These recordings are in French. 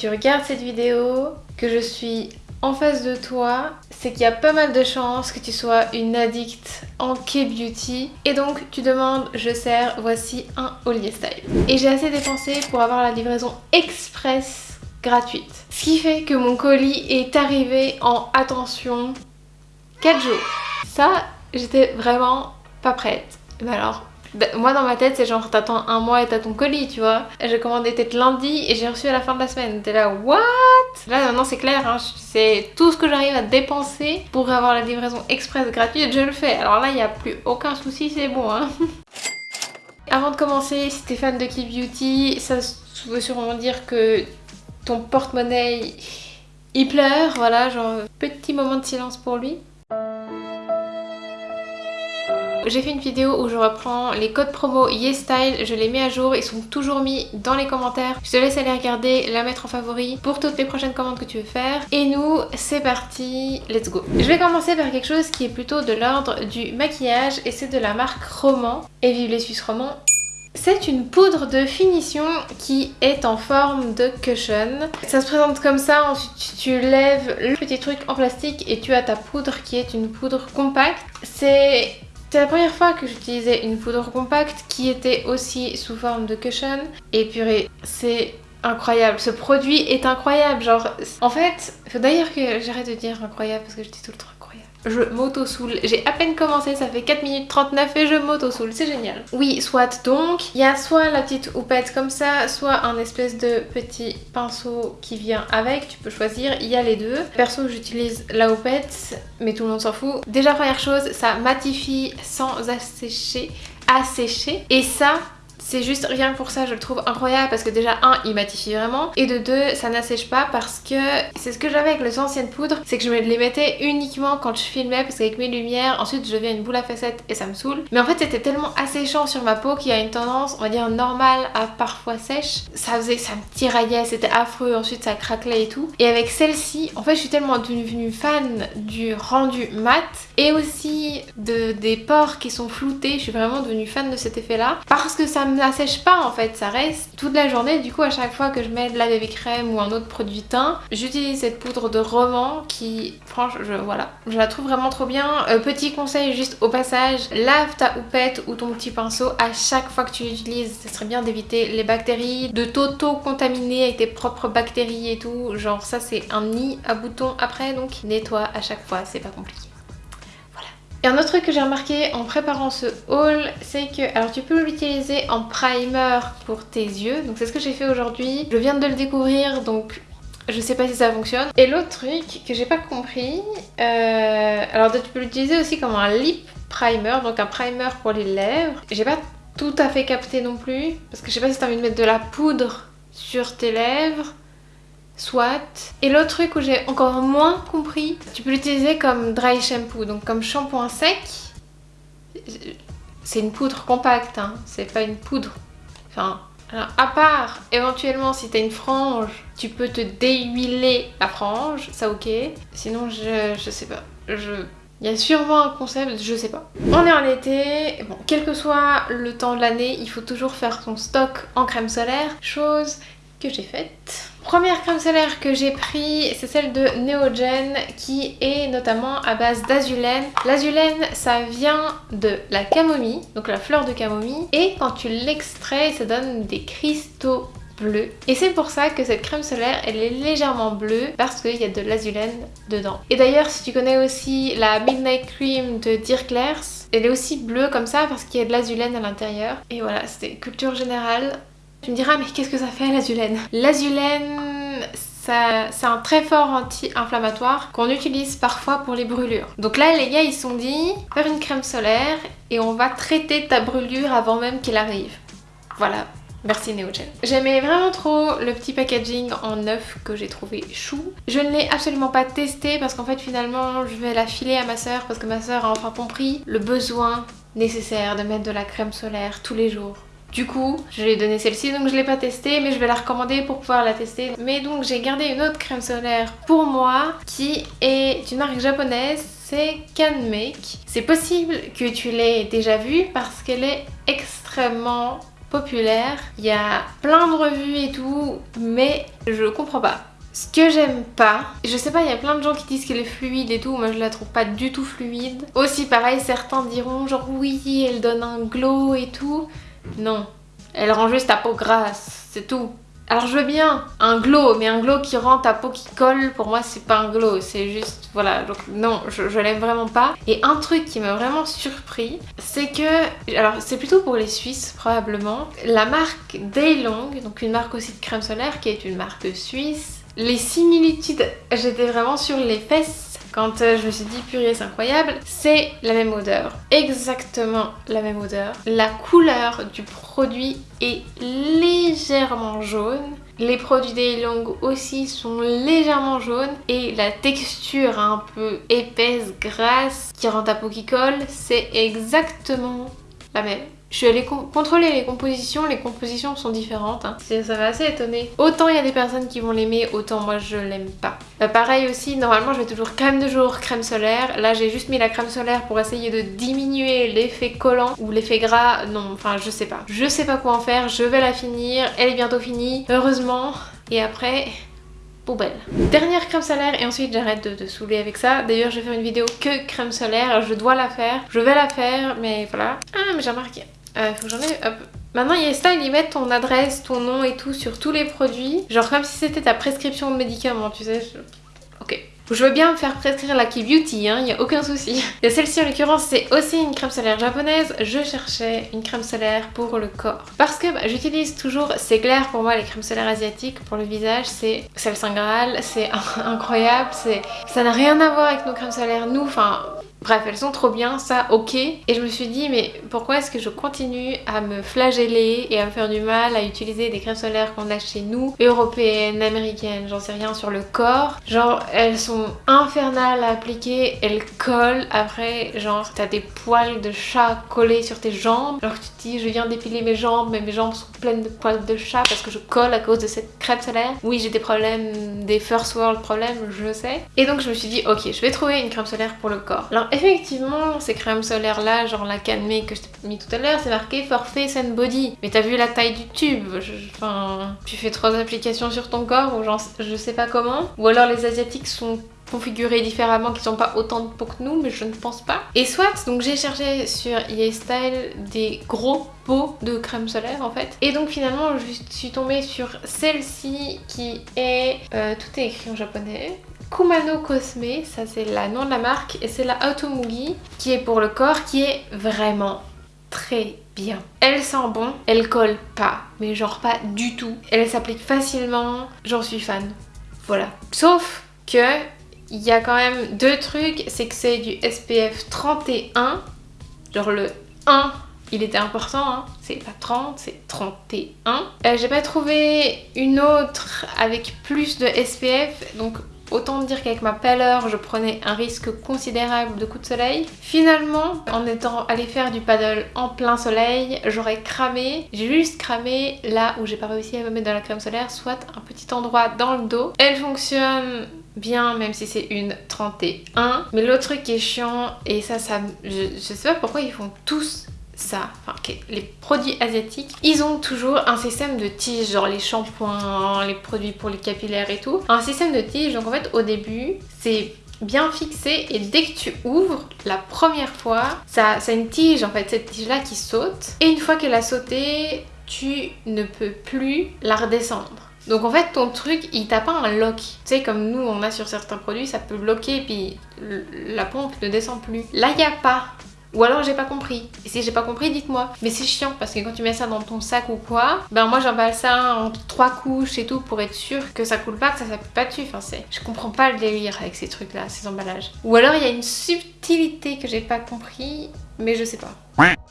tu regardes cette vidéo, que je suis en face de toi, c'est qu'il y a pas mal de chances que tu sois une addict en K-beauty et donc tu demandes je sers, voici un Ollier Style. Et j'ai assez dépensé pour avoir la livraison express gratuite. Ce qui fait que mon colis est arrivé en, attention, 4 jours. Ça, j'étais vraiment pas prête. Mais alors, moi dans ma tête c'est genre t'attends un mois et t'as ton colis tu vois. J'ai commandé peut-être lundi et j'ai reçu à la fin de la semaine. T'es là what? Là maintenant c'est clair, hein, c'est tout ce que j'arrive à dépenser pour avoir la livraison express gratuite, je le fais. Alors là il n'y a plus aucun souci, c'est bon. Hein. Avant de commencer, si t'es fan de Keep Beauty, ça veut sûrement dire que ton porte-monnaie il pleure, voilà, genre petit moment de silence pour lui. J'ai fait une vidéo où je reprends les codes promo YesStyle, je les mets à jour, ils sont toujours mis dans les commentaires. Je te laisse aller regarder, la mettre en favori pour toutes les prochaines commandes que tu veux faire. Et nous, c'est parti, let's go Je vais commencer par quelque chose qui est plutôt de l'ordre du maquillage et c'est de la marque Roman. Et vive les Suisses Romans c'est une poudre de finition qui est en forme de cushion. Ça se présente comme ça, ensuite tu lèves le petit truc en plastique et tu as ta poudre qui est une poudre compacte. C'est c'était la première fois que j'utilisais une poudre compacte qui était aussi sous forme de cushion. Et purée, c'est incroyable. Ce produit est incroyable. Genre, en fait, faut d'ailleurs que j'arrête de dire incroyable parce que je dis tout le temps je m'auto-soule. J'ai à peine commencé, ça fait 4 minutes 39 et je m'auto-soule, c'est génial. Oui, soit donc, il y a soit la petite houppette comme ça, soit un espèce de petit pinceau qui vient avec, tu peux choisir, il y a les deux. Perso, j'utilise la houppette, mais tout le monde s'en fout. Déjà, première chose, ça matifie sans assécher, assécher. Et ça, c'est juste rien pour ça je le trouve incroyable parce que déjà un il matifie vraiment et de deux ça n'assèche pas parce que c'est ce que j'avais avec les anciennes poudres c'est que je les mettais uniquement quand je filmais parce qu'avec mes lumières ensuite je deviens une boule à facettes et ça me saoule. Mais en fait c'était tellement asséchant sur ma peau qu'il y a une tendance on va dire normale à parfois sèche. Ça faisait ça me tiraillait c'était affreux ensuite ça craquelait et tout. Et avec celle-ci en fait je suis tellement devenue fan du rendu mat et aussi de, des pores qui sont floutés je suis vraiment devenue fan de cet effet là parce que ça me n'assèche pas en fait, ça reste toute la journée. Du coup à chaque fois que je mets de la baby crème ou un autre produit teint, j'utilise cette poudre de roman qui, franchement, je, voilà, je la trouve vraiment trop bien. Euh, petit conseil juste au passage, lave ta houppette ou ton petit pinceau à chaque fois que tu l'utilises. Ce serait bien d'éviter les bactéries, de t'auto-contaminer avec tes propres bactéries et tout. Genre ça c'est un nid à boutons après donc nettoie à chaque fois, c'est pas compliqué. Et un autre truc que j'ai remarqué en préparant ce haul, c'est que alors tu peux l'utiliser en primer pour tes yeux. Donc c'est ce que j'ai fait aujourd'hui. Je viens de le découvrir donc je sais pas si ça fonctionne. Et l'autre truc que j'ai pas compris, euh, alors tu peux l'utiliser aussi comme un lip primer, donc un primer pour les lèvres. J'ai pas tout à fait capté non plus parce que je sais pas si t'as envie de mettre de la poudre sur tes lèvres soit. Et l'autre truc où j'ai encore moins compris, tu peux l'utiliser comme dry shampoo, donc comme shampoing sec. C'est une poudre compacte, hein. c'est pas une poudre. Enfin, à part éventuellement si t'as une frange, tu peux te déhuiler la frange, ça ok. Sinon je, je sais pas, je... Il y a sûrement un concept, je sais pas. On est en été, bon, quel que soit le temps de l'année, il faut toujours faire son stock en crème solaire, chose que j'ai faite. Première crème solaire que j'ai pris, c'est celle de Neogen qui est notamment à base d'azulène. L'azulène, ça vient de la camomille, donc la fleur de camomille, et quand tu l'extrais, ça donne des cristaux bleus. Et c'est pour ça que cette crème solaire, elle est légèrement bleue parce qu'il y a de l'azulène dedans. Et d'ailleurs, si tu connais aussi la Midnight Cream de Claire's, elle est aussi bleue comme ça parce qu'il y a de l'azulène à l'intérieur. Et voilà, c'était culture générale. Tu me diras, mais qu'est-ce que ça fait l'azulène? L'azulène, c'est un très fort anti-inflammatoire qu'on utilise parfois pour les brûlures. Donc là, les gars, ils se sont dit, faire une crème solaire et on va traiter ta brûlure avant même qu'elle arrive. Voilà, Merci Neogen. J'aimais vraiment trop le petit packaging en neuf que j'ai trouvé chou. Je ne l'ai absolument pas testé parce qu'en fait finalement je vais la filer à ma soeur parce que ma soeur a enfin compris le besoin nécessaire de mettre de la crème solaire tous les jours du coup, je lui ai donné celle-ci, donc je l'ai pas testée, mais je vais la recommander pour pouvoir la tester. Mais donc j'ai gardé une autre crème solaire pour moi, qui est une marque japonaise, c'est Canmake. C'est possible que tu l'aies déjà vue parce qu'elle est extrêmement populaire. Il y a plein de revues et tout, mais je comprends pas. Ce que j'aime pas, je sais pas, il y a plein de gens qui disent qu'elle est fluide et tout, moi je la trouve pas du tout fluide. Aussi pareil, certains diront genre oui, elle donne un glow et tout. Non, elle rend juste ta peau grasse, c'est tout. Alors je veux bien un glow, mais un glow qui rend ta peau qui colle, pour moi c'est pas un glow, c'est juste, voilà, donc non, je, l'aime vraiment pas. Et un truc qui m'a vraiment surpris, c'est que, alors c'est plutôt pour les Suisses probablement, la marque Daylong, donc une marque aussi de crème solaire qui est une marque suisse, les similitudes, j'étais vraiment sur les fesses quand euh, je me suis dit purée c'est incroyable, c'est la même odeur, exactement la même odeur. La couleur du produit est légèrement jaune. Les produits Daylong aussi sont légèrement jaunes et la texture un peu épaisse, grasse qui rend ta peau qui colle, c'est exactement la même. Je suis allée contrôler les compositions, les compositions sont différentes, hein. ça m'a assez étonné. Autant il y a des personnes qui vont l'aimer, autant moi je l'aime pas. Euh, pareil aussi, normalement je vais toujours crème de jour, crème solaire. Là j'ai juste mis la crème solaire pour essayer de diminuer l'effet collant ou l'effet gras. Non, enfin je sais pas. Je sais pas quoi en faire, je vais la finir, elle est bientôt finie, heureusement. Et après, poubelle. Dernière crème solaire et ensuite j'arrête de, de, saouler avec ça. D'ailleurs je vais faire une vidéo que crème solaire, je dois la faire. Je vais la faire mais voilà. Ah mais j'ai remarqué, euh, faut que j'en ai... Hop. Maintenant YesStyle ils mettent ton adresse, ton nom et tout sur tous les produits. Genre comme si c'était ta prescription de médicaments, tu sais. Ok. Je veux bien me faire prescrire la Key Beauty, hein, y a aucun souci. Et celle-ci en l'occurrence c'est aussi une crème solaire japonaise. Je cherchais une crème solaire pour le corps. Parce que bah, j'utilise toujours, c'est clair pour moi les crèmes solaires asiatiques pour le visage, c'est le Saint Graal, c'est incroyable, ça n'a rien à voir avec nos crèmes solaires. Nous, enfin Bref, elles sont trop bien, ça ok. Et je me suis dit, mais pourquoi est-ce que je continue à me flageller et à me faire du mal à utiliser des crèmes solaires qu'on a chez nous, européennes, américaines, j'en sais rien, sur le corps? Genre, elles sont infernales à appliquer, elles collent. Après, genre, t'as des poils de chat collés sur tes jambes. Alors que tu te dis, je viens d'épiler mes jambes, mais mes jambes sont pleines de poils de chat parce que je colle à cause de cette crème solaire. Oui, j'ai des problèmes, des first world problèmes, je sais. Et donc, je me suis dit, ok, je vais trouver une crème solaire pour le corps. Effectivement, ces crèmes solaires là, genre la Canmé que je t'ai mis tout à l'heure, c'est marqué for face and body. Mais t'as vu la taille du tube? Enfin, tu fais trois applications sur ton corps ou genre, je sais pas comment. Ou alors les asiatiques sont configurés différemment, qui sont pas autant de peau que nous, mais je ne pense pas. Et soit, donc j'ai cherché sur YesStyle des gros pots de crème solaire en fait. Et donc finalement, je suis tombée sur celle-ci qui est... Euh, tout est écrit en japonais. Kumano Cosme, ça c'est le nom de la marque, et c'est la Automugi qui est pour le corps, qui est vraiment très bien. Elle sent bon, elle colle pas, mais genre pas du tout. Elle s'applique facilement, j'en suis fan. Voilà. Sauf que il y a quand même deux trucs, c'est que c'est du SPF 31, genre le 1 il était important, hein. c'est pas 30, c'est 31. Euh, J'ai pas trouvé une autre avec plus de SPF, donc Autant dire qu'avec ma pâleur, je prenais un risque considérable de coups de soleil. Finalement, en étant allé faire du paddle en plein soleil, j'aurais cramé. J'ai juste cramé là où j'ai pas réussi à me mettre de la crème solaire, soit un petit endroit dans le dos. Elle fonctionne bien même si c'est une 31 mais l'autre truc qui est chiant et ça ça je, je sais pas pourquoi ils font tous ça, enfin les produits asiatiques, ils ont toujours un système de tige, genre les shampoings, les produits pour les capillaires et tout. Un système de tige, donc en fait au début, c'est bien fixé et dès que tu ouvres la première fois, ça, c'est une tige en fait, cette tige là qui saute. Et une fois qu'elle a sauté, tu ne peux plus la redescendre. Donc en fait ton truc il t'a pas un lock. Tu sais comme nous on a sur certains produits ça peut bloquer et puis la pompe ne descend plus. Là il n'y a pas. Ou alors j'ai pas compris. Et si j'ai pas compris, dites-moi. Mais c'est chiant parce que quand tu mets ça dans ton sac ou quoi, ben moi j'emballe ça en trois couches et tout pour être sûr que ça coule pas, que ça s'appuie pas dessus. Enfin c'est... Je comprends pas le délire avec ces trucs là, ces emballages. Ou alors il y a une subtilité que j'ai pas compris, mais je sais pas.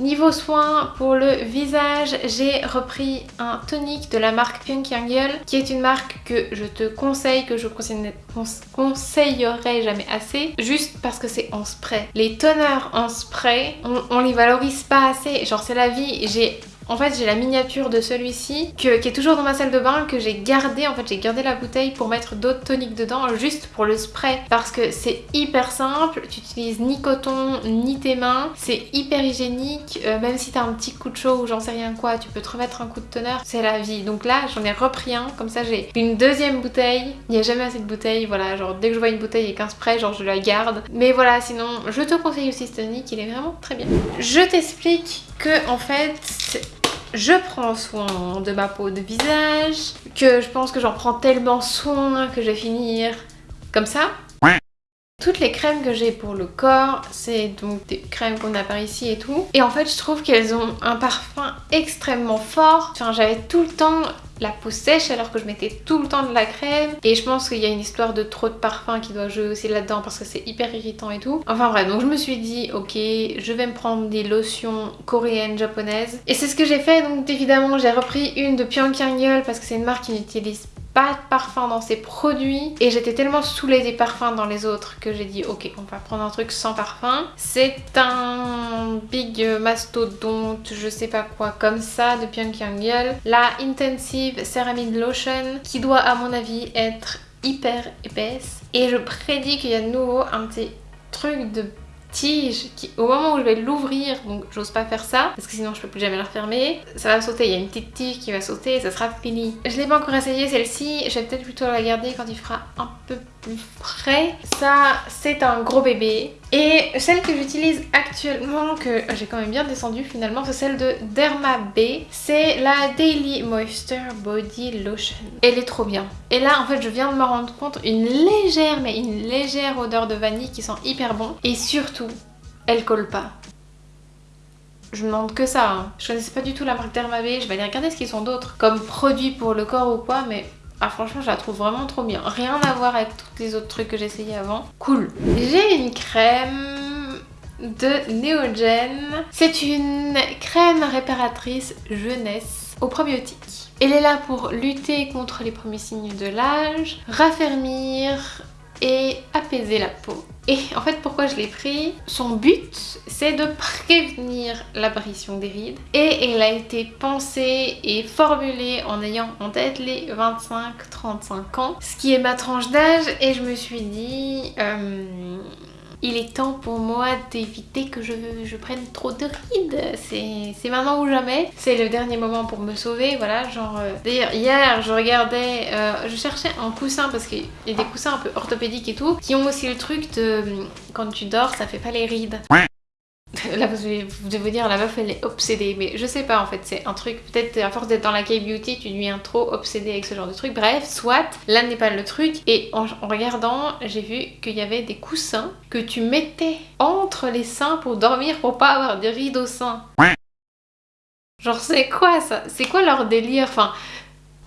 Niveau soins pour le visage, j'ai repris un tonique de la marque Pink Angle qui est une marque que je te conseille, que je conseillerais jamais assez juste parce que c'est en spray. Les teneurs en spray, on, on les valorise pas assez. Genre c'est la vie, j'ai En fait j'ai la miniature de celui-ci qui est toujours dans ma salle de bain que j'ai gardé. En fait j'ai gardé la bouteille pour mettre d'autres toniques dedans juste pour le spray parce que c'est hyper simple. Tu utilises ni coton ni tes mains. C'est hyper hygiénique. Euh, même si t'as un petit coup de chaud ou j'en sais rien quoi, tu peux te remettre un coup de teneur. C'est la vie. Donc là j'en ai repris un. Comme ça j'ai une deuxième bouteille. Il n'y a jamais assez de bouteilles. Voilà genre dès que je vois une bouteille et un spray genre je la garde. Mais voilà sinon je te conseille aussi ce tonique. Il est vraiment très bien. Je t'explique que en fait je prends soin de ma peau de visage, que je pense que j'en prends tellement soin que je vais finir comme ça. Toutes les crèmes que j'ai pour le corps, c'est donc des crèmes qu'on a par ici et tout. Et en fait, je trouve qu'elles ont un parfum extrêmement fort. Enfin, j'avais tout le temps la peau sèche alors que je mettais tout le temps de la crème et je pense qu'il y a une histoire de trop de parfum qui doit jouer aussi là-dedans parce que c'est hyper irritant et tout. Enfin bref, donc je me suis dit ok je vais me prendre des lotions coréennes, japonaises et c'est ce que j'ai fait donc évidemment j'ai repris une de Pyongyang parce que c'est une marque qui n'utilise pas de parfum dans ses produits et j'étais tellement saoulée des parfums dans les autres que j'ai dit ok on va prendre un truc sans parfum. C'est un big mastodonte je sais pas quoi comme ça de Pyongyang La Intensive Ceramide Lotion qui doit à mon avis être hyper épaisse et je prédis qu'il y a de nouveau un petit truc de tige qui au moment où je vais l'ouvrir donc j'ose pas faire ça parce que sinon je peux plus jamais la refermer ça va sauter il y a une petite tige qui va sauter ça sera fini. Je l'ai pas encore essayé celle-ci je vais peut-être plutôt la garder quand il fera un peu frais ça c'est un gros bébé et celle que j'utilise actuellement que j'ai quand même bien descendu finalement c'est celle de Derma B c'est la Daily Moisture Body Lotion elle est trop bien et là en fait je viens de me rendre compte une légère mais une légère odeur de vanille qui sent hyper bon et surtout elle colle pas. Je me demande que ça. Hein. Je connaissais pas du tout la marque Dermavé. Je vais aller regarder ce qu'ils sont d'autres comme produits pour le corps ou quoi. Mais ah, franchement, je la trouve vraiment trop bien. Rien à voir avec tous les autres trucs que essayé avant. Cool. J'ai une crème de Neogen. C'est une crème réparatrice jeunesse aux probiotiques. Elle est là pour lutter contre les premiers signes de l'âge, raffermir et apaiser la peau. Et en fait pourquoi je l'ai pris? Son but c'est de prévenir l'apparition des rides. Et elle a été pensée et formulée en ayant en tête les 25-35 ans ce qui est ma tranche d'âge. Et je me suis dit euh, il est temps pour moi d'éviter que je, prenne trop de rides. C'est maintenant ou jamais. C'est le dernier moment pour me sauver, voilà, genre... Euh, d'ailleurs, hier, je regardais... Euh, je cherchais un coussin parce qu'il y a des coussins un peu orthopédiques et tout, qui ont aussi le truc de... Quand tu dors, ça fait pas les rides. Là vous devez, vous dire la meuf elle est obsédée. Mais je sais pas en fait c'est un truc peut-être à force d'être dans la K-beauty tu deviens trop obsédée avec ce genre de truc. Bref soit là n'est pas le truc. Et en, regardant j'ai vu qu'il y avait des coussins que tu mettais entre les seins pour dormir pour pas avoir des rides au sein. Genre c'est quoi ça? C'est quoi leur délire? Enfin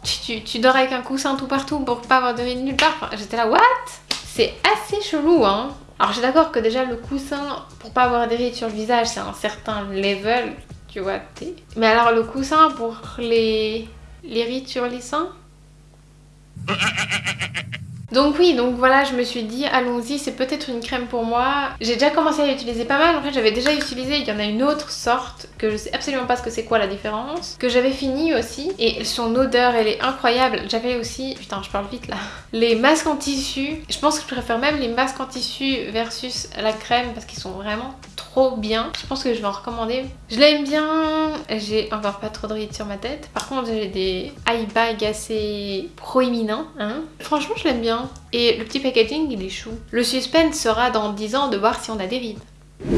tu, tu, dors avec un coussin tout partout pour pas avoir de rides nulle part. J'étais là what? C'est assez chelou hein alors je suis d'accord que déjà le coussin, pour pas avoir des rides sur le visage, c'est un certain level, tu vois. Mais alors le coussin pour les, les rides sur les seins? donc oui, donc voilà, je me suis dit, allons-y, c'est peut-être une crème pour moi. J'ai déjà commencé à l'utiliser pas mal, en fait j'avais déjà utilisé, il y en a une autre sorte, que je sais absolument pas ce que c'est quoi la différence, que j'avais fini aussi, et son odeur elle est incroyable. J'avais aussi, putain je parle vite là, les masques en tissu. Je pense que je préfère même les masques en tissu versus la crème, parce qu'ils sont vraiment bien. Je pense que je vais en recommander. Je l'aime bien, j'ai encore pas trop de rides sur ma tête. Par contre j'ai des eye bags assez proéminents, hein. Franchement je l'aime bien. Et le petit packaging, il est chou. Le suspense sera dans 10 ans de voir si on a des rides.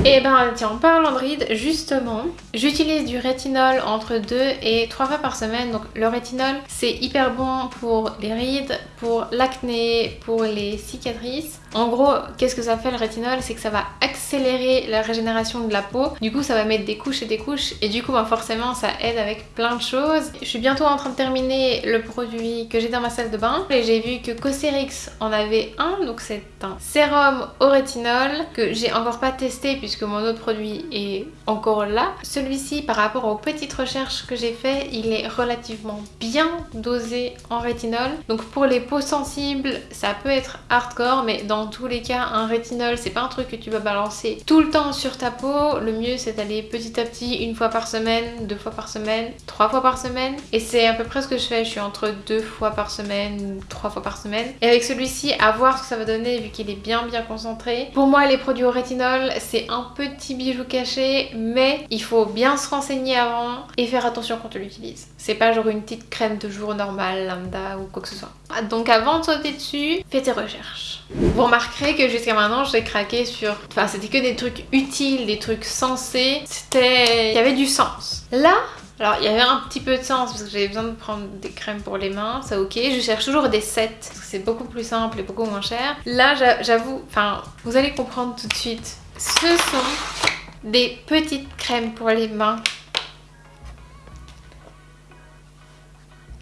Et eh ben tiens, en parlant de rides, justement, j'utilise du rétinol entre 2 et 3 fois par semaine. Donc le rétinol, c'est hyper bon pour les rides, pour l'acné, pour les cicatrices. En gros, qu'est-ce que ça fait le rétinol? C'est que ça va accélérer la régénération de la peau. Du coup, ça va mettre des couches et des couches. Et du coup, ben, forcément, ça aide avec plein de choses. Je suis bientôt en train de terminer le produit que j'ai dans ma salle de bain. Et j'ai vu que Cosrx en avait un. Donc c'est un sérum au rétinol que j'ai encore pas testé puisque mon autre produit est encore là. Celui-ci par rapport aux petites recherches que j'ai fait, il est relativement bien dosé en rétinol. Donc pour les peaux sensibles, ça peut être hardcore mais dans tous les cas un rétinol c'est pas un truc que tu vas balancer tout le temps sur ta peau. Le mieux c'est d'aller petit à petit une fois par semaine, deux fois par semaine, trois fois par semaine et c'est à peu près ce que je fais. Je suis entre deux fois par semaine trois fois par semaine. Et avec celui-ci, à voir ce que ça va donner vu qu'il est bien bien concentré. Pour moi les produits au rétinol c'est un petit bijou caché mais il faut bien se renseigner avant et faire attention quand on l'utilise. C'est pas genre une petite crème de jour normale, lambda ou quoi que ce soit. Donc avant de sauter dessus, fais tes recherches. Vous remarquerez que jusqu'à maintenant j'ai craqué sur... Enfin c'était que des trucs utiles, des trucs sensés. C'était... Il y avait du sens. Là, alors il y avait un petit peu de sens parce que j'avais besoin de prendre des crèmes pour les mains, ça ok. Je cherche toujours des sets parce que c'est beaucoup plus simple et beaucoup moins cher. Là j'avoue, enfin vous allez comprendre tout de suite. Ce sont des petites crèmes pour les mains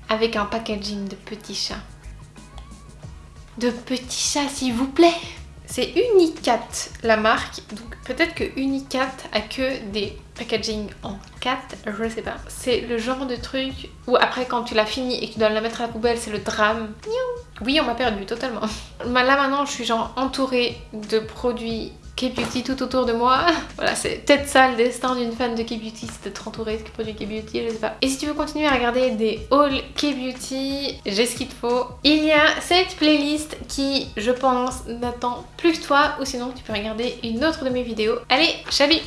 avec un packaging de petits chats. De petits chats s'il vous plaît c'est Unicat la marque, donc peut-être que Unicat a que des packaging en 4, je sais pas. C'est le genre de truc où après quand tu l'as fini et que tu dois la mettre à la poubelle, c'est le drame. Oui, on m'a perdu totalement. Là maintenant, je suis genre entourée de produits K-Beauty tout autour de moi. Voilà, c'est peut-être ça le destin d'une fan de K-Beauty, c'est d'être entourée de produits K-Beauty, je sais pas. Et si tu veux continuer à regarder des hauls K-Beauty, j'ai ce qu'il te faut. Il y a cette playlist qui, je pense, n'attend plus que toi, ou sinon tu peux regarder une autre de mes vidéos. Allez, chalut